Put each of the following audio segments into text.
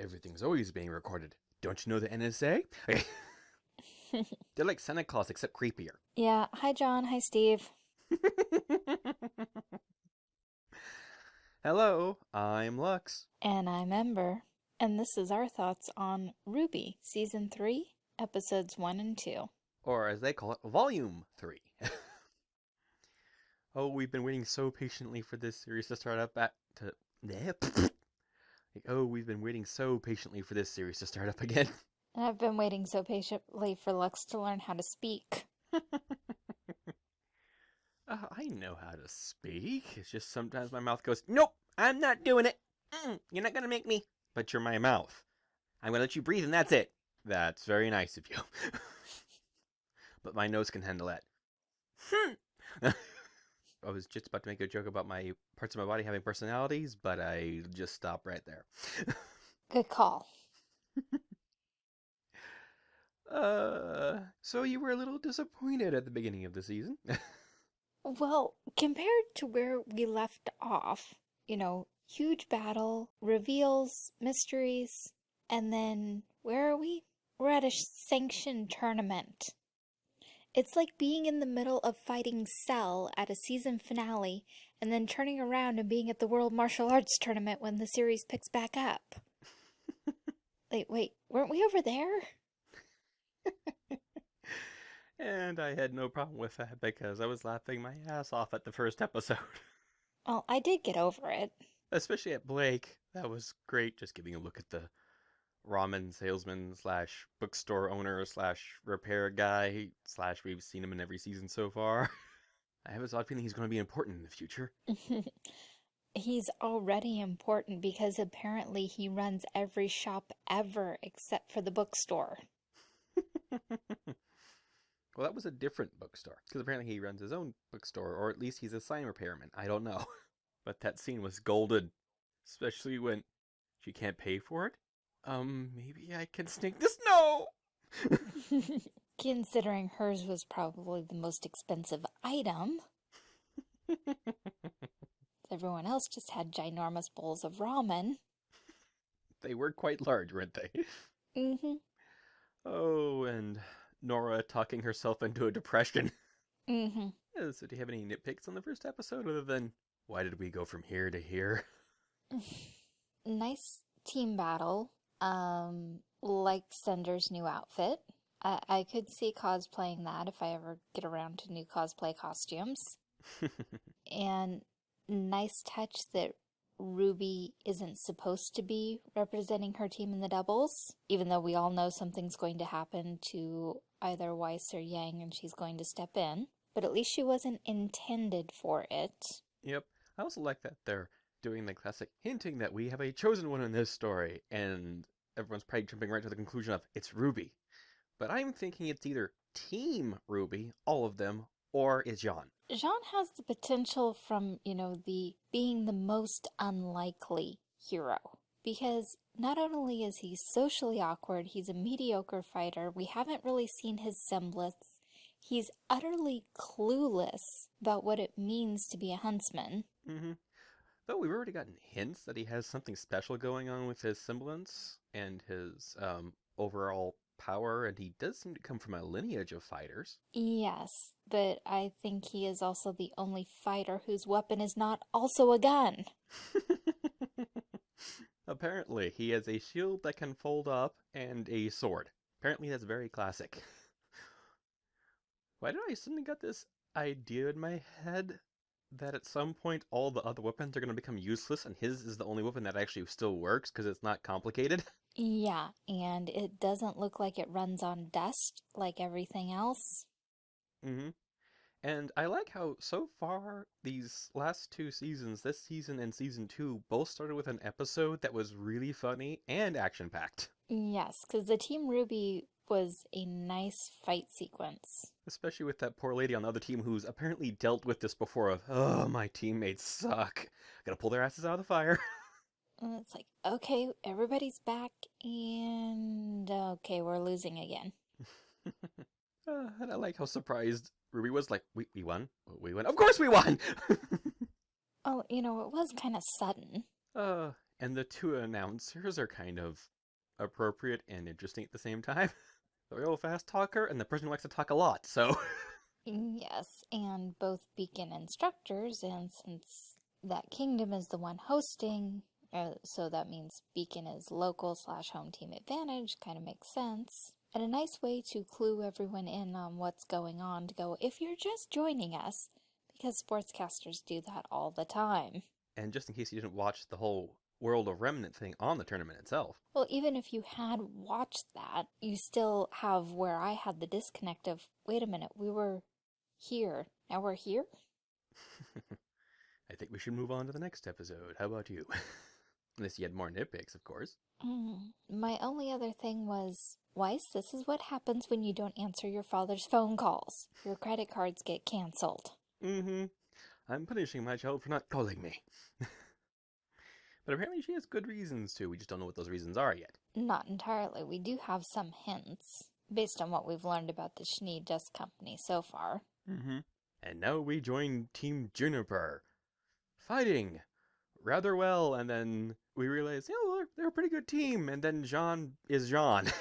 Everything's always being recorded. Don't you know the NSA? They're like Santa Claus, except creepier. Yeah. Hi, John. Hi, Steve. Hello, I'm Lux. And I'm Ember. And this is our thoughts on RWBY, Season 3, Episodes 1 and 2. Or as they call it, Volume 3. oh, we've been waiting so patiently for this series to start up at. To, like, oh, we've been waiting so patiently for this series to start up again. And I've been waiting so patiently for Lux to learn how to speak. Uh, I know how to speak. It's just sometimes my mouth goes, Nope, I'm not doing it. Mm, you're not going to make me. But you're my mouth. I'm going to let you breathe, and that's it. That's very nice of you. but my nose can handle that. Hmm. I was just about to make a joke about my parts of my body having personalities, but I just stopped right there. Good call. uh, so you were a little disappointed at the beginning of the season? Well, compared to where we left off, you know, huge battle, reveals, mysteries, and then where are we? We're at a sanctioned tournament. It's like being in the middle of fighting Cell at a season finale and then turning around and being at the World Martial Arts Tournament when the series picks back up. wait, wait, weren't we over there? and I had no problem with that because I was laughing my ass off at the first episode. Well, I did get over it. Especially at Blake. That was great, just giving a look at the ramen salesman slash bookstore owner slash repair guy slash we've seen him in every season so far. I have this odd feeling he's going to be important in the future. He's already important because apparently he runs every shop ever except for the bookstore. well, that was a different bookstore because apparently he runs his own bookstore, or at least he's a sign repairman. I don't know. But that scene was golden, especially when she can't pay for it. Um, maybe I can sneak this. No! Considering hers was probably the most expensive item. Everyone else just had ginormous bowls of ramen. They were quite large, weren't they? Mm-hmm. Oh, and Nora talking herself into a depression. Mm-hmm. Yeah, so do you have any nitpicks on the first episode other than why did we go from here to here? nice team battle. Um, like Cinder's new outfit. I, I could see cosplaying that if I ever get around to new cosplay costumes. and nice touch that Ruby isn't supposed to be representing her team in the doubles, even though we all know something's going to happen to either Weiss or Yang and she's going to step in. But at least she wasn't intended for it. Yep. I also like that they're doing the classic hinting that we have a chosen one in this story, and everyone's probably jumping right to the conclusion of it's Ruby. But I'm thinking it's either Team Ruby, all of them, or is Jaune. Jaune has the potential from, you know, the being the most unlikely hero. Because not only is he socially awkward, he's a mediocre fighter. We haven't really seen his semblance. He's utterly clueless about what it means to be a huntsman. Mm-hmm. Though we've already gotten hints that he has something special going on with his semblance and his um, overall power, and he does seem to come from a lineage of fighters. Yes, but I think he is also the only fighter whose weapon is not also a gun. Apparently, he has a shield that can fold up and a sword. Apparently, that's very classic. Why did I suddenly get this idea in my head that at some point all the other weapons are going to become useless and his is the only weapon that actually still works because it's not complicated? Yeah, and it doesn't look like it runs on dust like everything else. Mm-hmm. And I like how so far these last two seasons, this season and season two, both started with an episode that was really funny and action-packed. Yes, because the Team RWBY was a nice fight sequence. Especially with that poor lady on the other team who's apparently dealt with this before of, oh, my teammates suck. Gotta pull their asses out of the fire. And it's like, okay, everybody's back, and okay, we're losing again. uh, and I like how surprised Ruby was, like, we, we won? We won? Of course we won! oh, you know, it was kind of sudden. Uh, And the two announcers are kind of appropriate and interesting at the same time. The real fast talker and the person who likes to talk a lot. So Yes, and both Beacon instructors, and since that kingdom is the one hosting, uh, so that means Beacon is local slash home team advantage, kind of makes sense. And a nice way to clue everyone in on what's going on to go, if you're just joining us, because sportscasters do that all the time. and just in case you didn't watch the whole World of Remnant thing on the tournament itself. Well, even if you had watched that, you still have where I had the disconnect of, wait a minute, we were here. Now we're here? I think we should move on to the next episode. How about you? Unless you had more nitpicks, of course. Mm. My only other thing was, Weiss, this is what happens when you don't answer your father's phone calls. Your credit cards get canceled. Mm-hmm. I'm punishing my child for not calling me. but apparently she has good reasons to. We just don't know what those reasons are yet. Not entirely. We do have some hints, based on what we've learned about the Schnee Dust Company so far. Mm-hmm. And now we join Team Juniper. Fighting rather well, and then we realize, you know, they're, they're a pretty good team, and then Jaune is Jaune.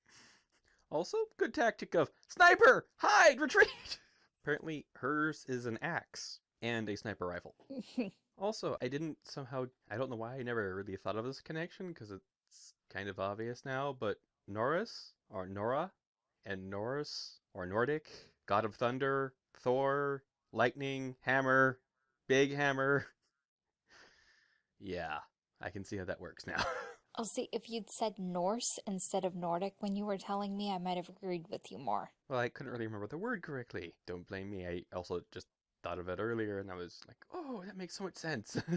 also, good tactic of sniper, hide, retreat. Apparently, hers is an axe and a sniper rifle. Also, I didn't somehow, I don't know why I never really thought of this connection because it's kind of obvious now, but Norris or Nora and Norris or Nordic, God of Thunder, Thor, Lightning, Hammer, Big Hammer. Yeah, I can see how that works now. oh, see, if you'd said Norse instead of Nordic when you were telling me, I might have agreed with you more. well, I couldn't really remember the word correctly. Don't blame me. I also just thought of it earlier and I was like, oh, that makes so much sense.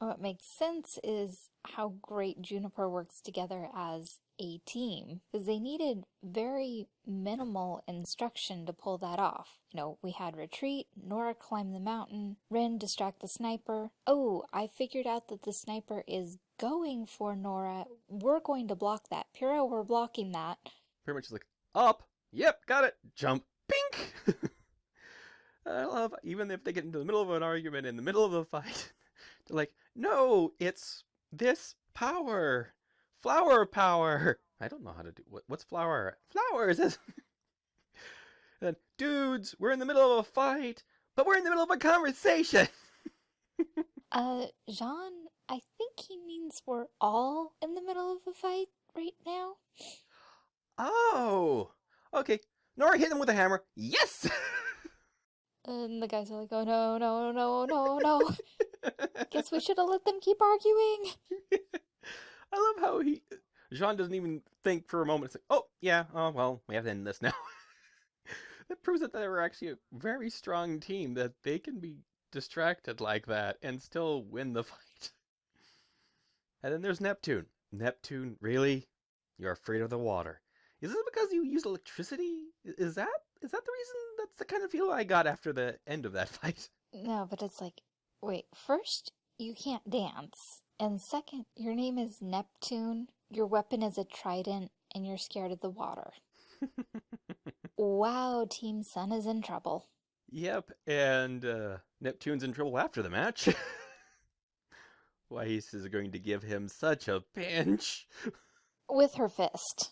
Oh, what makes sense is how great Juniper works together as a team, because they needed very minimal instruction to pull that off. You know, we had retreat, Nora climb the mountain, Ren distract the sniper. Oh, I figured out that the sniper is going for Nora. We're going to block that. Pyrrha, we're blocking that. Pretty much like, up, yep, got it, jump, pink! I love, even if they get into the middle of an argument, in the middle of a fight, they're like, no, it's this power, flower power. I don't know how to do, what, what's flower? Flowers! and then, dudes, we're in the middle of a fight, but we're in the middle of a conversation! Uh, Jaune, I think he means we're all in the middle of a fight right now. Oh! Okay, Nora hit him with a hammer. Yes! And the guys are like, oh no, no, no, no, no. Guess we should have let them keep arguing. I love how he Jaune doesn't even think for a moment. It's like, oh yeah, oh well, we have to end this now. that proves that they were actually a very strong team. That they can be distracted like that and still win the fight. And then there's Neptune. Neptune, really? You're afraid of the water? Is it because you use electricity? Is that is that the reason? That's the kind of feel I got after the end of that fight. No, but it's like, wait, first, you can't dance. And second, your name is Neptune, your weapon is a trident, and you're scared of the water. Wow, Team Sun is in trouble. Yep, and uh, Neptune's in trouble after the match. Weiss is going to give him such a pinch. With her fist.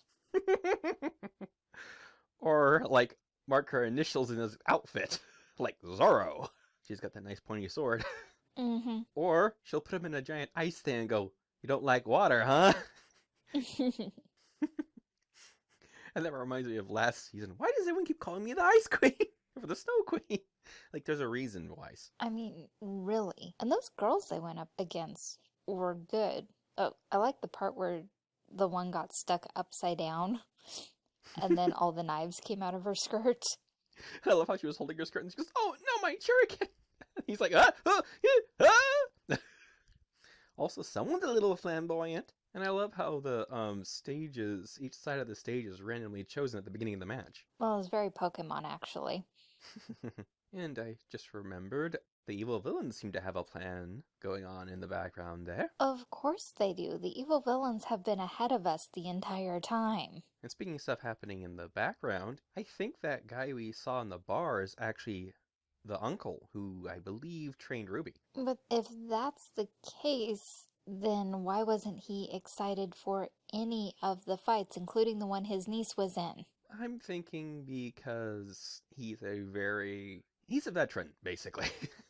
or, like, mark her initials in his outfit, like Zorro. She's got that nice pointy sword. Mm-hmm. or she'll put him in a giant ice thing and go, You don't like water, huh? And that reminds me of last season. Why does everyone keep calling me the Ice Queen? or the Snow Queen? Like, there's a reason, Weiss. I mean, really. And those girls they went up against were good. Oh, I like the part where the one got stuck upside down and then all the knives came out of her skirt. I love how she was holding her skirt and she goes, "Oh no, my shuriken!" He's like, "Ah, ah, ah!" also, someone's a little flamboyant, and I love how the um stages, each side of the stage is randomly chosen at the beginning of the match. Well, it was very Pokemon, actually. and I just remembered the evil villains seem to have a plan going on in the background there. Of course they do. The evil villains have been ahead of us the entire time. And speaking of stuff happening in the background, I think that guy we saw in the bar is actually the uncle who I believe trained Ruby. But if that's the case, then why wasn't he excited for any of the fights, including the one his niece was in? I'm thinking because he's a very he's a veteran basically.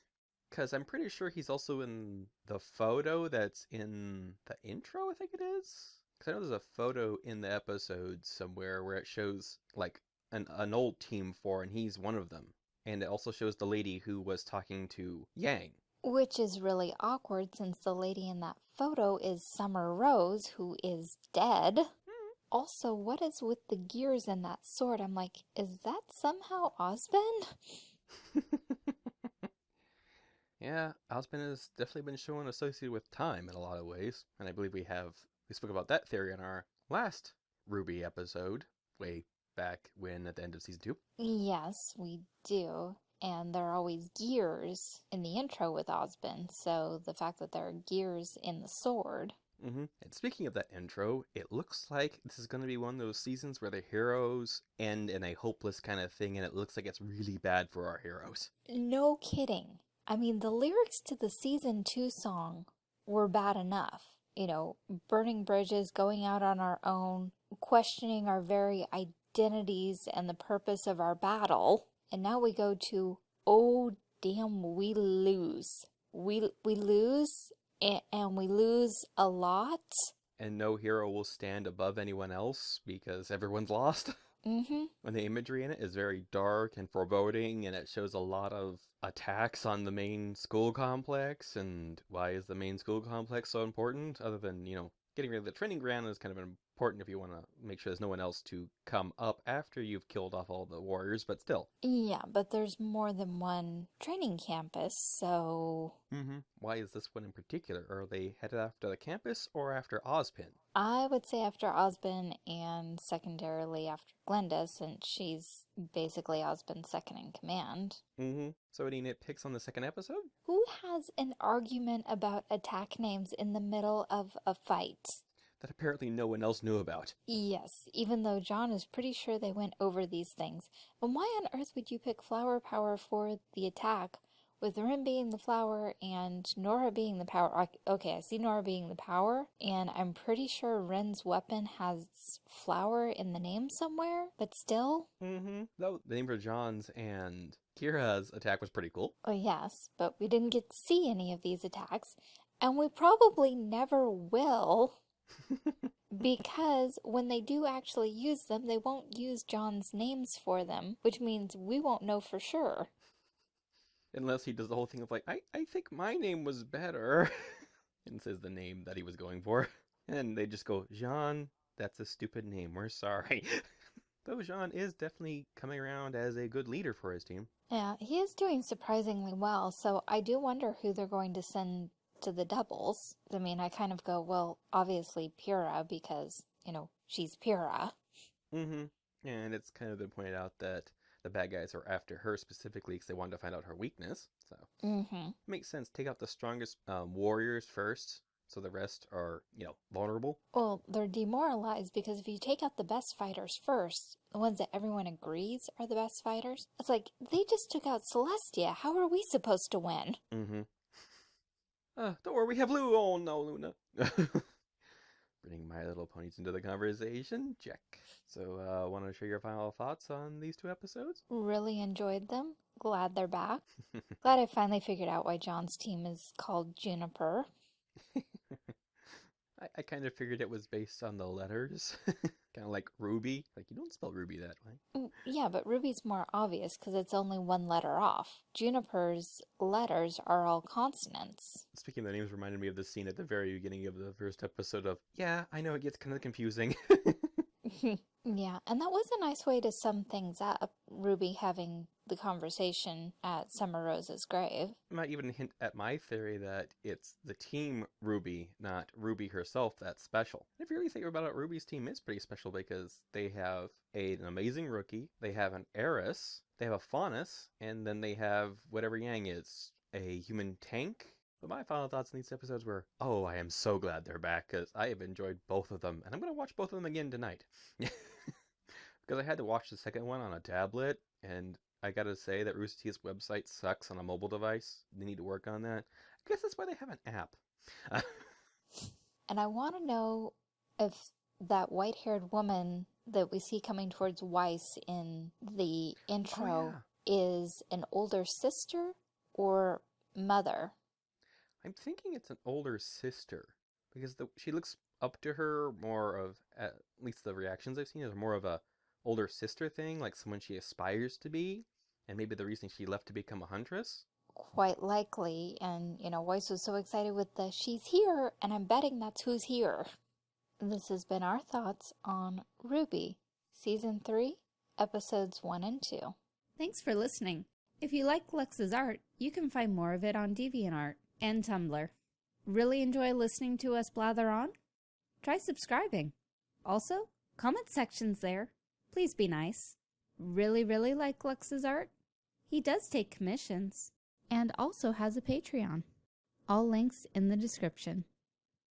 Cuz I'm pretty sure he's also in the photo that's in the intro, I think it is. Cuz I know there's a photo in the episode somewhere where it shows like an an old team four and he's one of them. And it also shows the lady who was talking to Yang. Which is really awkward since the lady in that photo is Summer Rose, who is dead. Hmm. Also, what is with the gears in that sword? I'm like, is that somehow Ozpin? Yeah, Ozpin has definitely been shown associated with time in a lot of ways, and I believe we have we spoke about that theory in our last Ruby episode, way back when at the end of season two. Yes, we do. And there are always gears in the intro with Ozpin, so the fact that there are gears in the sword. Mm-hmm. And speaking of that intro, it looks like this is going to be one of those seasons where the heroes end in a hopeless kind of thing, and it looks like it's really bad for our heroes. No kidding. I mean, the lyrics to the season two song were bad enough. You know, burning bridges, going out on our own, questioning our very identities and the purpose of our battle. And now we go to, oh damn, we lose. We we lose and, and we lose a lot. And no hero will stand above anyone else because everyone's lost. Mm-hmm. And the imagery in it is very dark and foreboding, and it shows a lot of attacks on the main school complex. And why is the main school complex so important? Other than, you know, getting rid of the training ground is kind of important if you want to make sure there's no one else to come up after you've killed off all the warriors, but still. Yeah, but there's more than one training campus, so Mm-hmm. Why is this one in particular? Are they headed after the campus or after Ozpin? I would say after Ozpin and secondarily after Glynda, since she's basically Ozpin's second in command. Mm-hmm. So any nitpicks on the second episode? Who has an argument about attack names in the middle of a fight? That apparently no one else knew about. Yes, even though Jaune is pretty sure they went over these things. And why on earth would you pick flower power for the attack with Ren being the flower and Nora being the power? Ok- Okay, I see Nora being the power, and I'm pretty sure Ren's weapon has flower in the name somewhere, but still. Mm-hmm. Though the name for Jaune's and Kira's attack was pretty cool. Oh, yes, but we didn't get to see any of these attacks, and we probably never will. Because when they do actually use them, they won't use Jaune's names for them, which means we won't know for sure. Unless he does the whole thing of like, I, I think my name was better. and says the name that he was going for. And they just go, Jaune, that's a stupid name. We're sorry. Though Jaune is definitely coming around as a good leader for his team. Yeah, he is doing surprisingly well, so I do wonder who they're going to send to the doubles. I mean, I kind of go, well, obviously Pyrrha, because, you know, she's Pyrrha. Mm-hmm. And it's kind of been pointed out that the bad guys are after her specifically because they wanted to find out her weakness. So Mm-hmm. makes sense. Take out the strongest um, warriors first, so the rest are, you know, vulnerable. Well, they're demoralized because if you take out the best fighters first, the ones that everyone agrees are the best fighters, it's like they just took out Celestia. How are we supposed to win? Mm-hmm. Uh, don't worry, we have Lou. Oh no, Luna. Bringing My Little Ponies into the conversation. Check. So, uh, want to share your final thoughts on these two episodes? Really enjoyed them. Glad they're back. Glad I finally figured out why Jaune's team is called Juniper. I, I kind of figured it was based on the letters, kind of like Ruby. Like you don't spell Ruby that way. Mm, Yeah, but Ruby's more obvious because it's only one letter off. Juniper's letters are all consonants. Speaking of the names, reminded me of the scene at the very beginning of the first episode of. Yeah, I know it gets kind of confusing. yeah, and that was a nice way to sum things up. Ruby having the conversation at Summer Rose's grave. might even hint at my theory that it's the team Ruby, not Ruby herself, that's special. If you really think about it, Ruby's team is pretty special because they have a, an amazing rookie, they have an heiress, they have a faunus, and then they have whatever Yang is, a human tank. But my final thoughts in these episodes were, oh, I am so glad they're back because I have enjoyed both of them, and I'm going to watch both of them again tonight. because I had to watch the second one on a tablet, and I gotta say that Rooster Teeth's website sucks on a mobile device. They need to work on that. I guess that's why they have an app. And I want to know if that white haired woman that we see coming towards Weiss in the oh, intro is an older sister or mother. I'm thinking it's an older sister because the, she looks up to her more of at least the reactions I've seen is more of a older sister thing, like someone she aspires to be, and maybe the reason she left to become a huntress. Quite likely, and you know, Weiss was so excited with the she's here, and I'm betting that's who's here. This has been our thoughts on RWBY, Season 3, Episodes 1 and 2. Thanks for listening. If you like Lux's art, you can find more of it on DeviantArt and Tumblr. Really enjoy listening to us blather on? Try subscribing. Also, comment sections there. Please be nice. Really, really like Lux's art? He does take commissions and also has a Patreon. All links in the description.